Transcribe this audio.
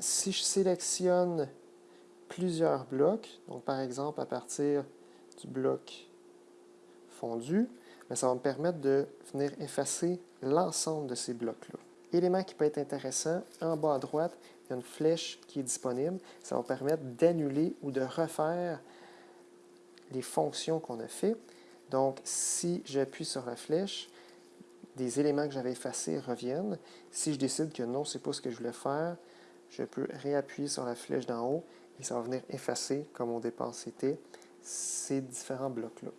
Si je sélectionne plusieurs blocs, donc par exemple à partir du bloc fondu, ben, ça va me permettre de venir effacer l'ensemble de ces blocs-là. Élément qui peut être intéressant, en bas à droite, il y a une flèche qui est disponible. Ça va permettre d'annuler ou de refaire les fonctions qu'on a fait. Donc, si j'appuie sur la flèche, des éléments que j'avais effacés reviennent. Si je décide que non, ce n'est pas ce que je voulais faire, je peux réappuyer sur la flèche d'en haut et ça va venir effacer, comme au départ c'était, ces différents blocs-là.